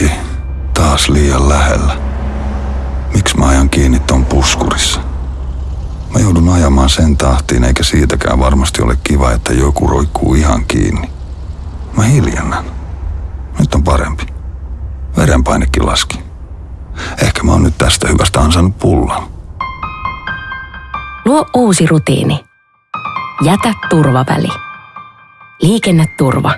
Vitsi, taas liian lähellä. Miksi mä ajan kiinni ton puskurissa? Mä joudun ajamaan sen tahtiin, eikä siitäkään varmasti ole kiva, että joku roikkuu ihan kiinni. Mä hiljennän. Nyt on parempi. Verenpainekin laski. Ehkä mä oon nyt tästä hyvästä ansainnut pullan. Luo uusi rutiini. Jätä turvaväli. Liikenneturva.